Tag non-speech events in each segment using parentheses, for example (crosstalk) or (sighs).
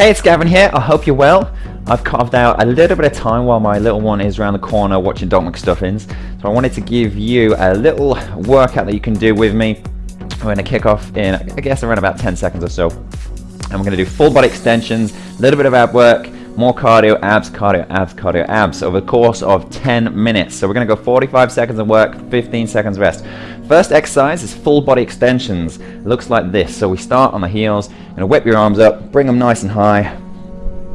Hey, it's Gavin here. I hope you're well. I've carved out a little bit of time while my little one is around the corner watching Doc McStuffins. So I wanted to give you a little workout that you can do with me. We're going to kick off in, I guess, around about 10 seconds or so. And we're going to do full body extensions, a little bit of ab work, more cardio, abs, cardio, abs, cardio, abs over the course of 10 minutes. So we're going to go 45 seconds of work, 15 seconds rest. First exercise is full body extensions. It looks like this. So we start on the heels, and whip your arms up, bring them nice and high,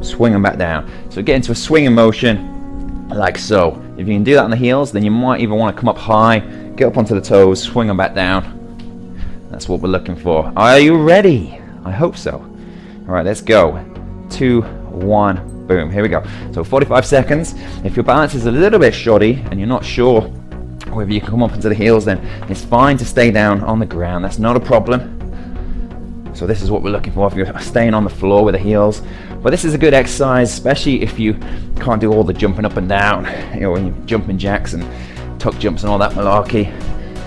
swing them back down. So get into a swinging motion like so. If you can do that on the heels, then you might even want to come up high, get up onto the toes, swing them back down. That's what we're looking for. Are you ready? I hope so. All right, let's go. Two, one, boom. Here we go. So 45 seconds. If your balance is a little bit shoddy and you're not sure whether you can come up into the heels, then it's fine to stay down on the ground. That's not a problem. So this is what we're looking for if you're staying on the floor with the heels. But this is a good exercise, especially if you can't do all the jumping up and down, you know, when you're jumping jacks and tuck jumps and all that malarkey.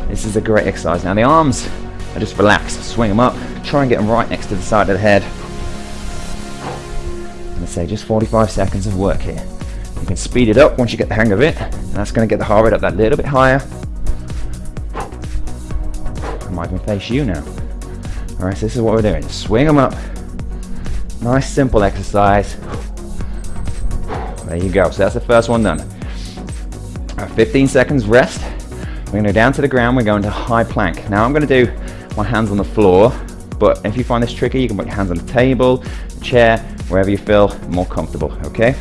This is a great exercise. Now the arms are just relaxed, swing them up, try and get them right next to the side of the head. Gonna say just 45 seconds of work here. You can speed it up once you get the hang of it. And that's gonna get the heart rate up that little bit higher. I might even face you now. Alright, so this is what we're doing. Swing them up. Nice simple exercise. There you go. So that's the first one done. Right, 15 seconds rest. We're going to go down to the ground. We're going to high plank. Now I'm going to do my hands on the floor. But if you find this tricky, you can put your hands on the table, chair, wherever you feel more comfortable. Okay?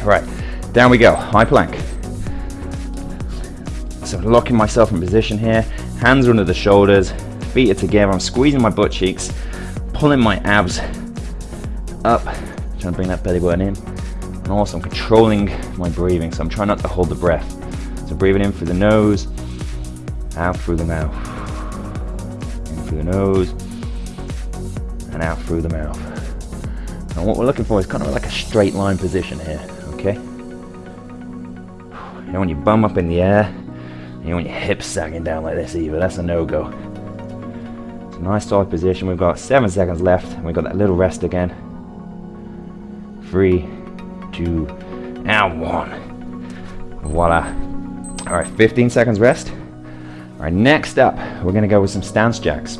All right. Down we go. High plank. So locking myself in position here. Hands under the shoulders feet are together. I'm squeezing my butt cheeks, pulling my abs up, trying to bring that belly button in. And also I'm controlling my breathing, so I'm trying not to hold the breath. So breathing in through the nose, out through the mouth. In through the nose, and out through the mouth. And what we're looking for is kind of like a straight line position here, okay? You don't want your bum up in the air, you don't want your hips sagging down like this either, that's a no-go. It's a nice solid position. We've got seven seconds left. And we've got that little rest again. Three, two, and one. Voila. All right, 15 seconds rest. All right, next up, we're gonna go with some stance jacks.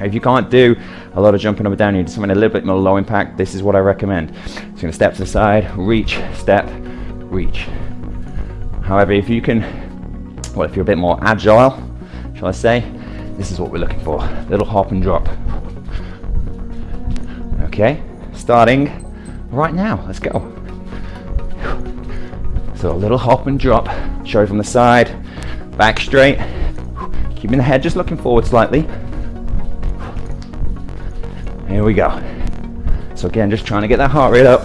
If you can't do a lot of jumping up and down, you need something a little bit more low impact, this is what I recommend. So you're gonna step to the side, reach, step, reach. However, if you can, well, if you're a bit more agile, shall I say, this is what we're looking for. Little hop and drop. Okay, starting right now. Let's go. So a little hop and drop. Show from the side, back straight. Keeping the head just looking forward slightly. Here we go. So again, just trying to get that heart rate up.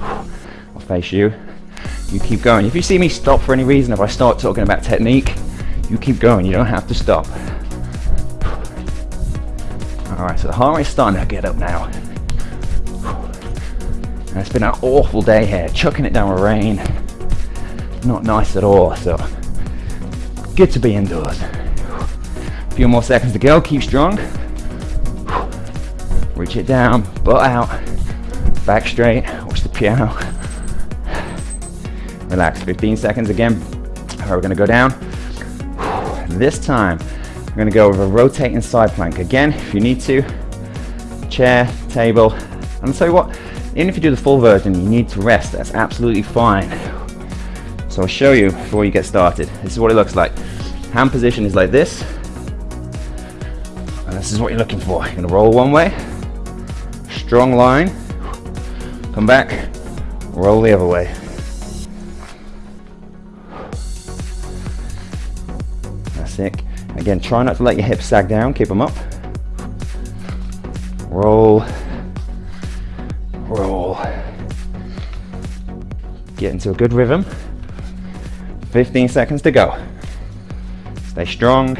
I'll face you. You keep going. If you see me stop for any reason, if I start talking about technique, you keep going. You don't have to stop. Alright, so the heart rate's starting to get up now. And it's been an awful day here, chucking it down with rain. Not nice at all, so good to be indoors. A few more seconds to go, keep strong. Reach it down, butt out, back straight, watch the piano. Relax, 15 seconds again. Alright, we're gonna go down. This time, we're to go with a rotating side plank. Again, if you need to, chair, table. And you what, even if you do the full version, you need to rest. That's absolutely fine. So I'll show you before you get started. This is what it looks like. Hand position is like this. And this is what you're looking for. You're to roll one way, strong line, come back, roll the other way. That's it. Again, try not to let your hips sag down, keep them up. Roll, roll. Get into a good rhythm. 15 seconds to go. Stay strong.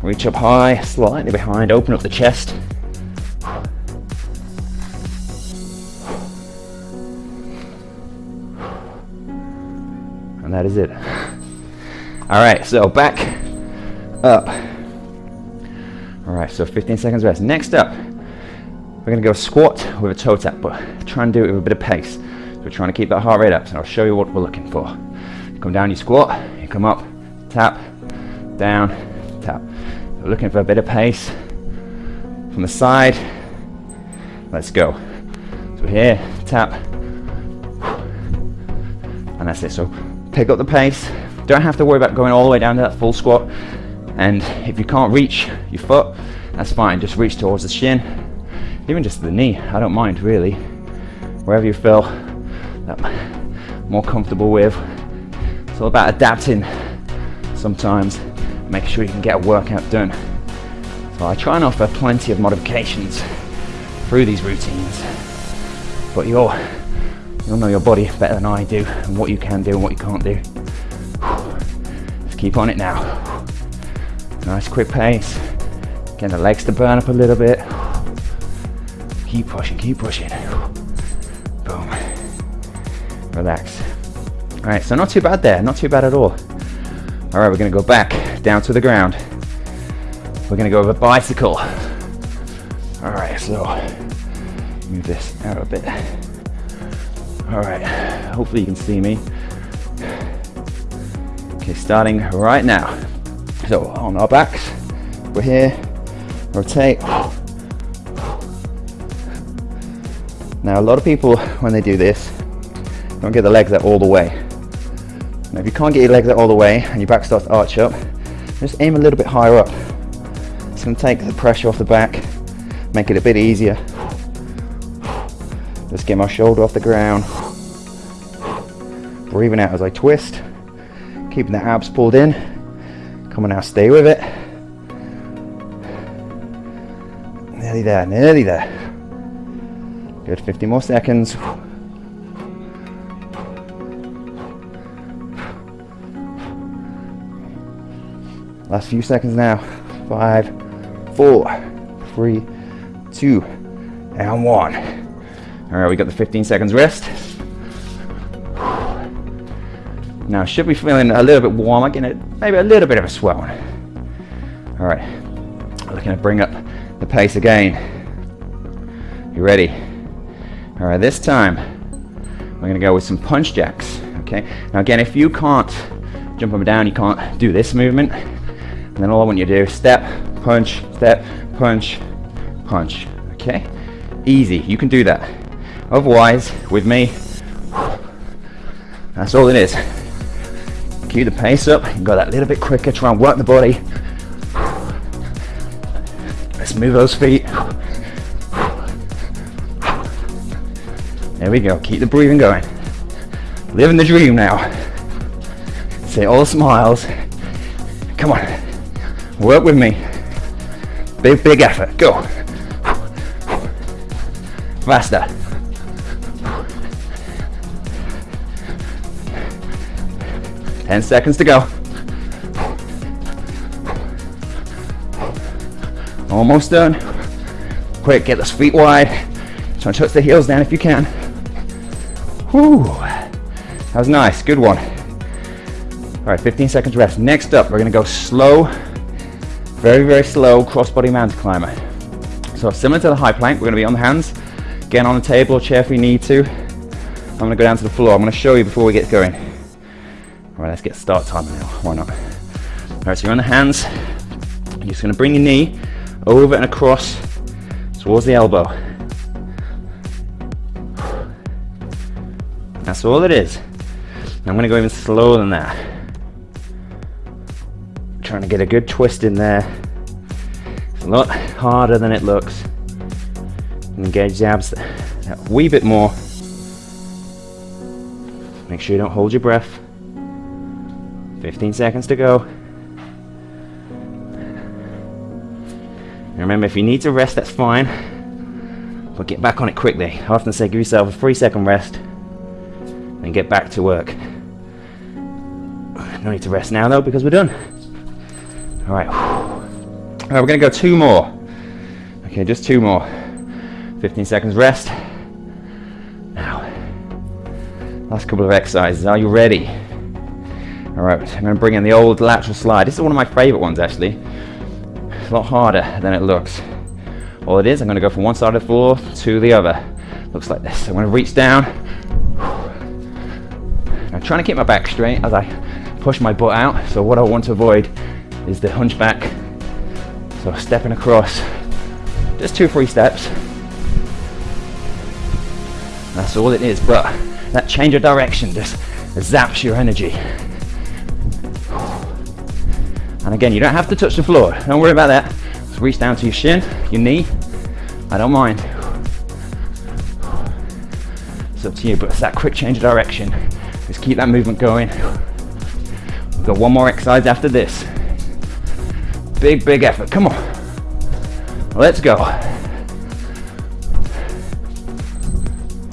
Reach up high, slightly behind, open up the chest. That is it. All right, so back up. All right, so 15 seconds rest. Next up, We're gonna go squat with a toe tap, but try and do it with a bit of pace. So we're trying to keep that heart rate up, so I'll show you what we're looking for. You come down, you squat, you come up, tap, down, tap. We're looking for a bit of pace from the side. Let's go. So here, tap, and that's it. So pick up the pace. Don't have to worry about going all the way down to that full squat. And if you can't reach your foot, that's fine. Just reach towards the shin, even just the knee. I don't mind really. Wherever you feel that more comfortable with. It's all about adapting sometimes, Make sure you can get a workout done. So I try and offer plenty of modifications through these routines. But you'll, you'll know your body better than I do and what you can do and what you can't do. Just keep on it now. Nice quick pace. Getting the legs to burn up a little bit. Keep pushing, keep pushing. Boom. Relax. All right, so not too bad there, not too bad at all. All right, we're gonna go back down to the ground. We're gonna go with a bicycle. All right, so move this out a bit. All right, hopefully you can see me. Okay, starting right now. So on our backs, we're here, rotate. Now a lot of people, when they do this, don't get the legs out all the way. Now if you can't get your legs out all the way and your back starts to arch up, just aim a little bit higher up. It's gonna take the pressure off the back, make it a bit easier. Just get my shoulder off the ground. Breathing out as I twist, keeping the abs pulled in. Come on now, stay with it. Nearly there, nearly there. Good, 50 more seconds. Last few seconds now. Five, four, three, two, and one. All right, we got the 15 seconds rest. Now, should be feeling a little bit warmer, getting maybe a little bit of a swelling. All right, looking to bring up the pace again. You ready? All right, this time we're gonna go with some punch jacks. Okay. Now again, if you can't jump up and down, you can't do this movement. And then all I want you to do is step, punch, step, punch, punch. Okay. Easy. You can do that. Otherwise, with me, that's all it is. Cue the pace up. Go that little bit quicker. Try and work the body. Let's move those feet. There we go. Keep the breathing going. Living the dream now. Say all smiles. Come on. Work with me. Big, big effort. Go. Faster. Ten seconds to go. Almost done. Quick, get those feet wide. Try and touch the heels down if you can. Whew. That was nice. Good one. All right, 15 seconds rest. Next up, we're gonna go slow, very, very slow crossbody mountain climber. So similar to the high plank, we're gonna be on the hands, getting on the table or chair if we need to. I'm gonna go down to the floor. I'm gonna show you before we get going. All right, let's get start time now. Why not? All right, so you're on the hands. You're just gonna bring your knee over and across towards the elbow. That's all it is. I'm gonna go even slower than that. Trying to get a good twist in there. It's a lot harder than it looks. Engage the abs a wee bit more. Make sure you don't hold your breath. 15 seconds to go. And remember, if you need to rest, that's fine. But get back on it quickly. I often say give yourself a three second rest and get back to work. No need to rest now though because we're done. All right. All right, we're gonna go two more. Okay, just two more. 15 seconds rest. Now, last couple of exercises. Are you ready? All right, I'm gonna bring in the old lateral slide. This is one of my favorite ones actually. It's a lot harder than it looks. All it is, I'm gonna go from one side of the floor to the other. Looks like this. I'm gonna reach down. I'm trying to keep my back straight as I push my butt out. So what I want to avoid is the hunchback. So stepping across, just two, three steps. That's all it is, but that change of direction just zaps your energy. And again, you don't have to touch the floor. Don't worry about that. Just reach down to your shin, your knee. I don't mind. It's up to you, but it's that quick change of direction. Just keep that movement going. We've got one more exercise after this. Big, big effort. Come on. Let's go.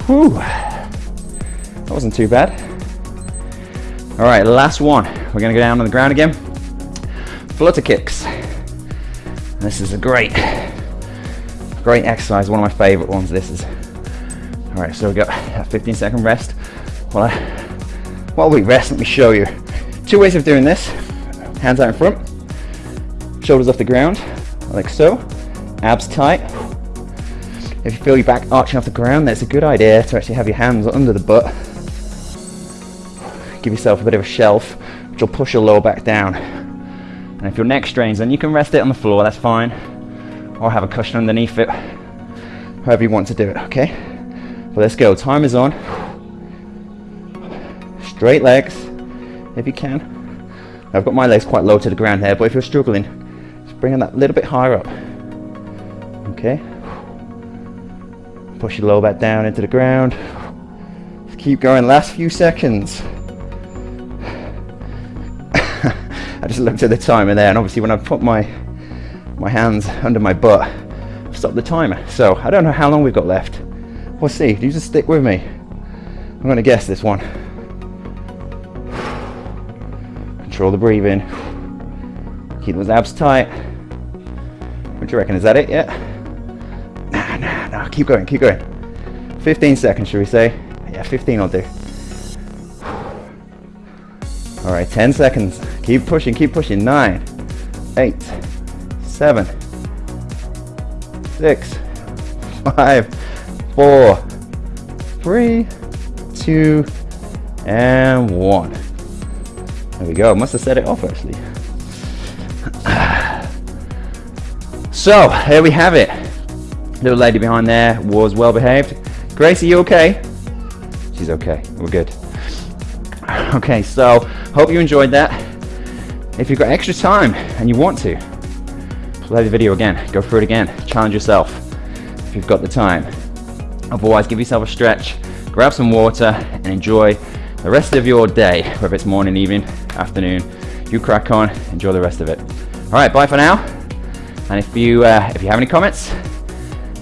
Whew. That wasn't too bad. All right, last one. We're gonna go down on the ground again. Flutter kicks. This is a great, great exercise. One of my favorite ones. This is. All right, so we've got a 15 second rest. While I, while we rest, let me show you. Two ways of doing this. Hands out in front, shoulders off the ground, like so. Abs tight. If you feel your back arching off the ground, that's a good idea to actually have your hands under the butt. Give yourself a bit of a shelf, which will push your lower back down. And if your neck strains, then you can rest it on the floor, that's fine. Or have a cushion underneath it, however you want to do it, okay? Well, let's go. Time is on. Straight legs, if you can. I've got my legs quite low to the ground here, but if you're struggling, just bring them that little bit higher up. Okay? Push your lower back down into the ground. Just keep going. Last few seconds. I just looked at the timer there, and obviously when I put my my hands under my butt, I've stopped the timer. So I don't know how long we've got left. We'll see. You just stick with me. I'm going to guess this one. Control the breathing. Keep those abs tight. What do you reckon? Is that it yet? Nah, nah, nah. Keep going, keep going. 15 seconds, should we say? Yeah, 15 I'll do. All right, 10 seconds. Keep pushing, keep pushing. Nine, eight, seven, six, five, four, three, two, and one. There we go. Must have set it off actually. (sighs) So here we have it. Little lady behind there was well behaved. Gracie, you okay? She's okay. We're good. (sighs) Okay, so hope you enjoyed that. If you've got extra time and you want to, play the video again. Go through it again. Challenge yourself if you've got the time. Otherwise, give yourself a stretch, grab some water, and enjoy the rest of your day, whether it's morning, evening, afternoon. You crack on, enjoy the rest of it. All right, bye for now. And if you uh, if you have any comments,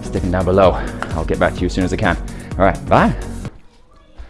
stick them down below. I'll get back to you as soon as I can. All right, bye.